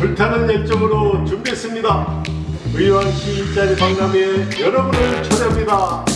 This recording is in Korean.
불타는 열정으로 준비했습니다. 의왕시 일자리 박람회에 여러분을 초대합니다.